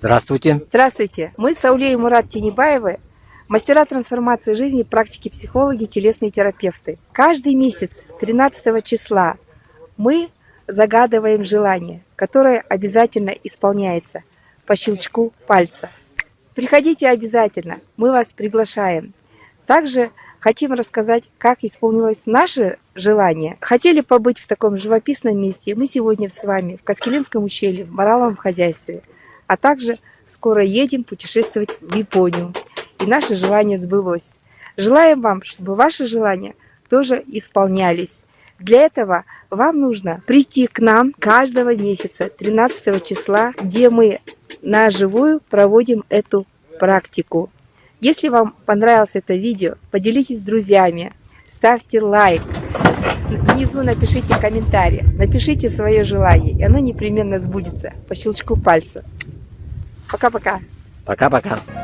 Здравствуйте. Здравствуйте. Мы Сауле и Мурат Тенебаевы, мастера трансформации жизни, практики психологи, телесные терапевты. Каждый месяц, 13 числа, мы загадываем желание, которое обязательно исполняется по щелчку пальца. Приходите обязательно, мы вас приглашаем. Также хотим рассказать, как исполнилось наше желание. Хотели побыть в таком живописном месте, мы сегодня с вами в Каскелинском ущелье, в мораловом хозяйстве. А также скоро едем путешествовать в Японию. И наше желание сбылось. Желаем вам, чтобы ваши желания тоже исполнялись. Для этого вам нужно прийти к нам каждого месяца, 13 числа, где мы на живую проводим эту практику. Если вам понравилось это видео, поделитесь с друзьями, ставьте лайк, внизу напишите комментарий, напишите свое желание, и оно непременно сбудется по щелчку пальца. Пока-пока. Пока-пока.